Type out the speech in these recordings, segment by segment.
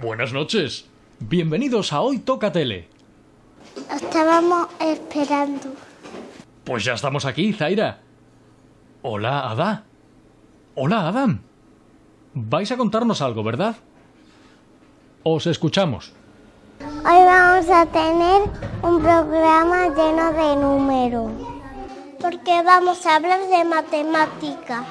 Buenas noches. Bienvenidos a Hoy Toca Tele. Estábamos esperando. Pues ya estamos aquí, Zaira. Hola, Ada. Hola, Adam. Vais a contarnos algo, ¿verdad? Os escuchamos. Hoy vamos a tener un programa lleno de números. Porque vamos a hablar de matemática.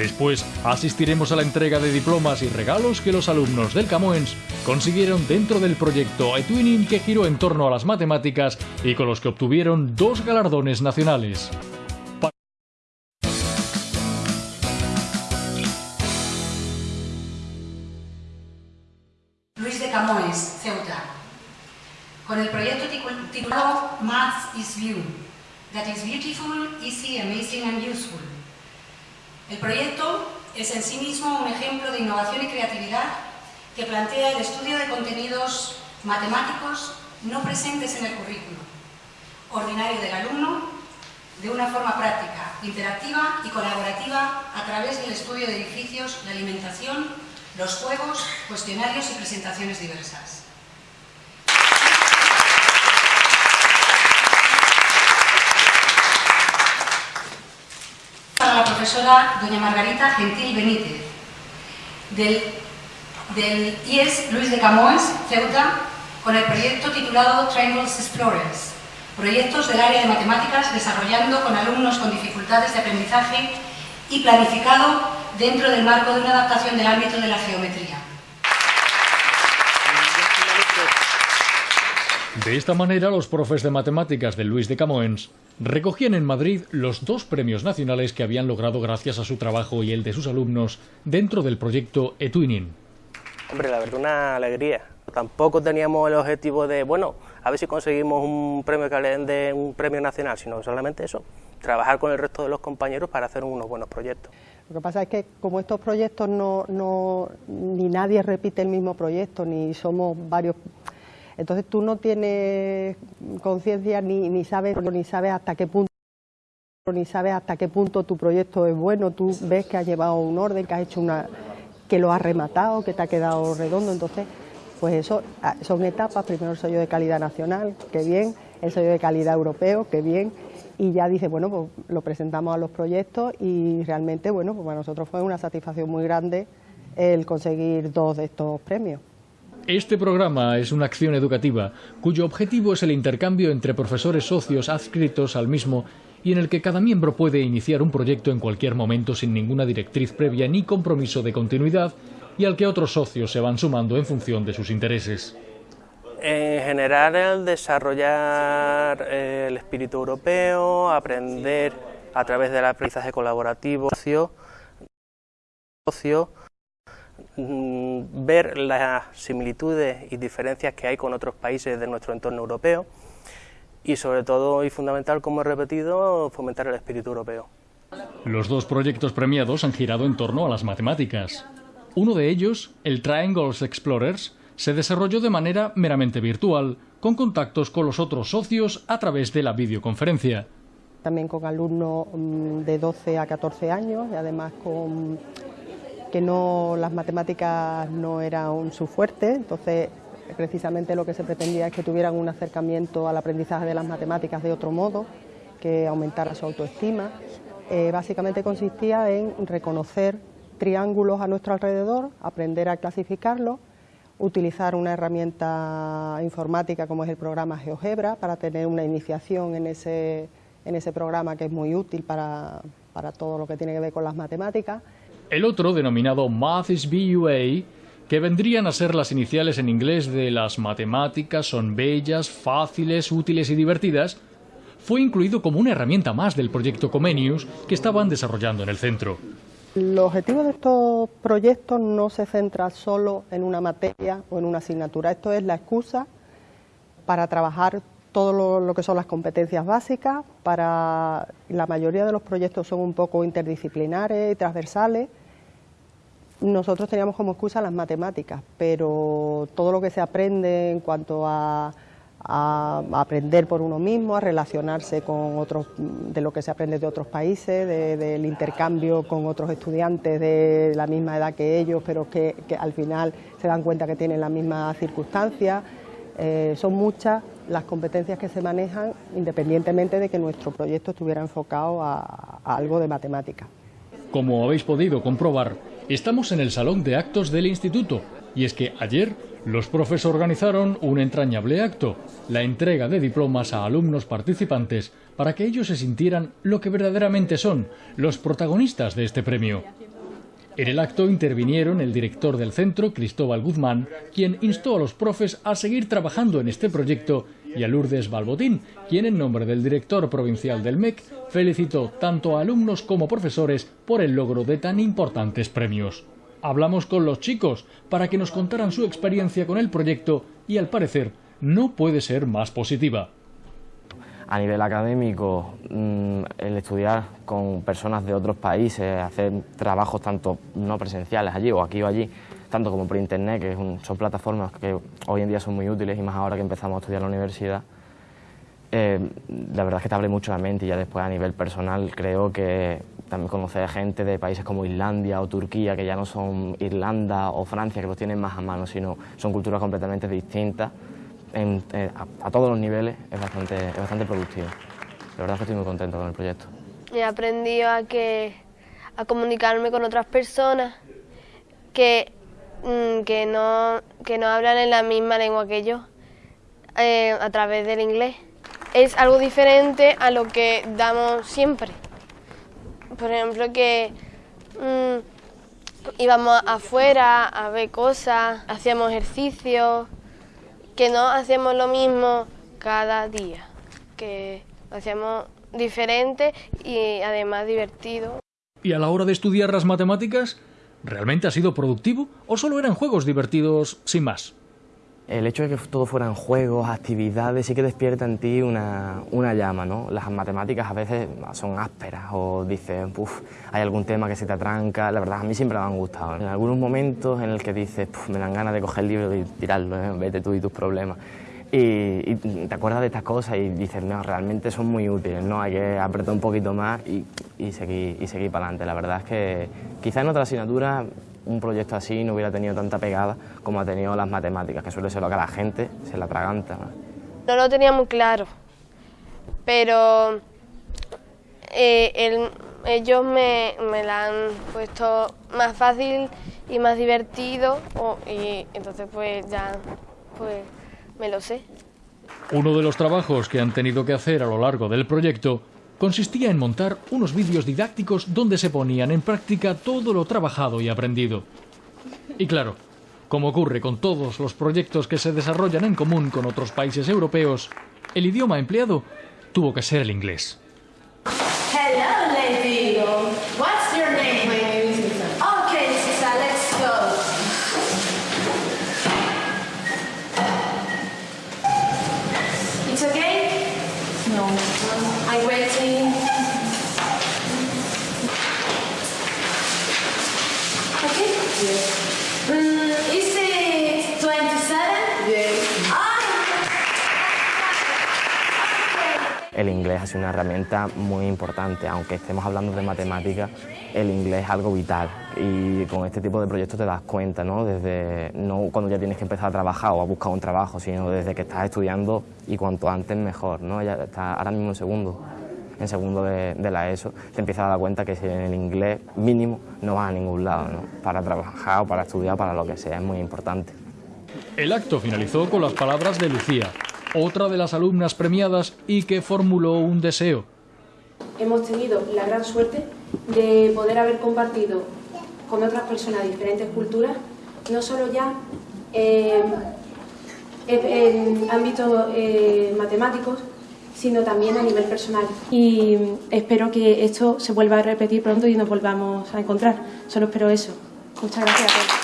Después asistiremos a la entrega de diplomas y regalos que los alumnos del Camoens consiguieron dentro del proyecto eTwinning que giró en torno a las matemáticas y con los que obtuvieron dos galardones nacionales. Luis de Camoes, Ceuta, con el proyecto titulado Maths is View, that is beautiful, easy, amazing and useful. El proyecto es en sí mismo un ejemplo de innovación y creatividad que plantea el estudio de contenidos matemáticos no presentes en el currículo, ordinario del alumno, de una forma práctica, interactiva y colaborativa a través del estudio de edificios, la alimentación, los juegos, cuestionarios y presentaciones diversas. Para la profesora doña Margarita Gentil Benítez, del, del IES Luis de Camoes, Ceuta, con el proyecto titulado Triangles Explorers, proyectos del área de matemáticas desarrollando con alumnos con dificultades de aprendizaje y planificado dentro del marco de una adaptación del ámbito de la geometría. De esta manera, los profes de matemáticas de Luis de Camoens recogían en Madrid los dos premios nacionales que habían logrado gracias a su trabajo y el de sus alumnos dentro del proyecto eTwinning. Hombre, la verdad, una alegría. Tampoco teníamos el objetivo de, bueno, a ver si conseguimos un premio que le den de un premio nacional, sino solamente eso, trabajar con el resto de los compañeros para hacer unos buenos proyectos. Lo que pasa es que como estos proyectos no, no ni nadie repite el mismo proyecto, ni somos varios, entonces tú no tienes conciencia ni, ni sabes ni sabes hasta qué punto ni sabes hasta qué punto tu proyecto es bueno, tú ves que has llevado un orden, que has hecho una que lo has rematado, que te ha quedado redondo, entonces pues eso son etapas, primero el sello de calidad nacional, que bien, el sello de calidad europeo, que bien, y ya dice, bueno, pues lo presentamos a los proyectos y realmente, bueno, pues para nosotros fue una satisfacción muy grande el conseguir dos de estos premios. Este programa es una acción educativa cuyo objetivo es el intercambio entre profesores socios adscritos al mismo y en el que cada miembro puede iniciar un proyecto en cualquier momento sin ninguna directriz previa ni compromiso de continuidad y al que otros socios se van sumando en función de sus intereses. En general, el desarrollar el espíritu europeo, aprender a través del aprendizaje colaborativo, socio, ver las similitudes y diferencias que hay con otros países de nuestro entorno europeo y sobre todo y fundamental, como he repetido, fomentar el espíritu europeo. Los dos proyectos premiados han girado en torno a las matemáticas. Uno de ellos, el Triangles Explorers, se desarrolló de manera meramente virtual, con contactos con los otros socios a través de la videoconferencia. También con alumnos mm, de 12 a 14 años y además con que no las matemáticas no eran su fuerte, entonces precisamente lo que se pretendía es que tuvieran un acercamiento al aprendizaje de las matemáticas de otro modo, que aumentara su autoestima. Eh, básicamente consistía en reconocer triángulos a nuestro alrededor, aprender a clasificarlos, utilizar una herramienta informática como es el programa GeoGebra para tener una iniciación en ese, en ese programa que es muy útil para, para todo lo que tiene que ver con las matemáticas. El otro, denominado Math is BUA, que vendrían a ser las iniciales en inglés de las matemáticas son bellas, fáciles, útiles y divertidas, fue incluido como una herramienta más del proyecto Comenius que estaban desarrollando en el centro. El objetivo de estos proyectos no se centra solo en una materia o en una asignatura, esto es la excusa para trabajar todo lo, que son las competencias básicas, para la mayoría de los proyectos son un poco interdisciplinares y transversales. Nosotros teníamos como excusa las matemáticas, pero todo lo que se aprende en cuanto a, a, aprender por uno mismo, a relacionarse con otros, de lo que se aprende de otros países, del intercambio con otros estudiantes de la misma edad que ellos, pero que, al final se dan cuenta que tienen las mismas circunstancias. Eh, son muchas las competencias que se manejan independientemente de que nuestro proyecto estuviera enfocado a, a algo de matemática. Como habéis podido comprobar, estamos en el salón de actos del instituto y es que ayer los profes organizaron un entrañable acto, la entrega de diplomas a alumnos participantes para que ellos se sintieran lo que verdaderamente son, los protagonistas de este premio. En el acto intervinieron el director del centro, Cristóbal Guzmán, quien instó a los profes a seguir trabajando en este proyecto, y a Lourdes Balbotín, quien en nombre del director provincial del MEC felicitó tanto a alumnos como profesores por el logro de tan importantes premios. Hablamos con los chicos para que nos contaran su experiencia con el proyecto y al parecer no puede ser más positiva. A nivel académico, mm, el estudiar con personas de otros países, hacer trabajos tanto no presenciales allí o aquí o allí, tanto como por internet, que son plataformas que hoy en día son muy útiles y más ahora que empezamos a estudiar en la universidad, eh, la verdad es que te abre mucho la mente y ya después a nivel personal creo que también conocer gente de países como Islandia o Turquía, que ya no son Irlanda o Francia, que los tienen más a mano, sino son culturas completamente distintas eh, a, todos los niveles, es bastante, es bastante productivo. La verdad es que estoy muy contento con el proyecto. He aprendido a, que, a comunicarme con otras personas que, mm, que, no, que no hablan en la misma lengua que yo, eh, a través del inglés. Es algo diferente a lo que damos siempre por ejemplo, que mm, íbamos afuera a ver cosas, hacíamos ejercicio, que no hacíamos lo mismo cada día, que hacíamos diferente y además divertido. ¿Y a la hora de estudiar las matemáticas, realmente ha sido productivo o solo eran juegos divertidos sin más? El hecho de que todo fueran juegos, actividades, sí que despierta en ti una, llama, ¿no? Las matemáticas a veces son ásperas o dices, uff, hay algún tema que se te atranca, la verdad a mí siempre me han gustado. En algunos momentos en el que dices, me dan ganas de coger el libro y tirarlo, ¿eh? vete tú y tus problemas. Y, te acuerdas de estas cosas y dices, no, realmente son muy útiles, ¿no? Hay que apretar un poquito más y, y seguir, y seguir para adelante. La verdad es que quizá en otra asignatura un proyecto así no hubiera tenido tanta pegada como ha tenido las matemáticas, que suele ser lo que a la gente se la atraganta. No lo tenía muy claro, pero eh, ellos me, me, la han puesto más fácil y más divertido y entonces pues ya pues me lo sé. Uno de los trabajos que han tenido que hacer a lo largo del proyecto consistía en montar unos vídeos didácticos donde se ponían en práctica todo lo trabajado y aprendido. Y claro, como ocurre con todos los proyectos que se desarrollan en común con otros países europeos, el idioma empleado tuvo que ser el inglés. No. I'm waiting. Okay? Yes. El inglés ha sido una herramienta muy importante, aunque estemos hablando de matemáticas, el inglés es algo vital y con este tipo de proyectos te das cuenta, ¿no? Desde, no cuando ya tienes que empezar a trabajar o a buscar un trabajo, sino desde que estás estudiando y cuanto antes mejor, ¿no? Ya está ahora mismo en segundo, en segundo de, la ESO, te empiezas a dar cuenta que si en el inglés mínimo no vas a ningún lado, ¿no? Para trabajar o para estudiar, para lo que sea, es muy importante. El acto finalizó con las palabras de Lucía, otra de las alumnas premiadas y que formuló un deseo. Hemos tenido la gran suerte de poder haber compartido con otras personas de diferentes culturas, no solo ya eh, en ámbitos eh, matemáticos, sino también a nivel personal. Y espero que esto se vuelva a repetir pronto y nos volvamos a encontrar. Solo espero eso. Muchas gracias a todos.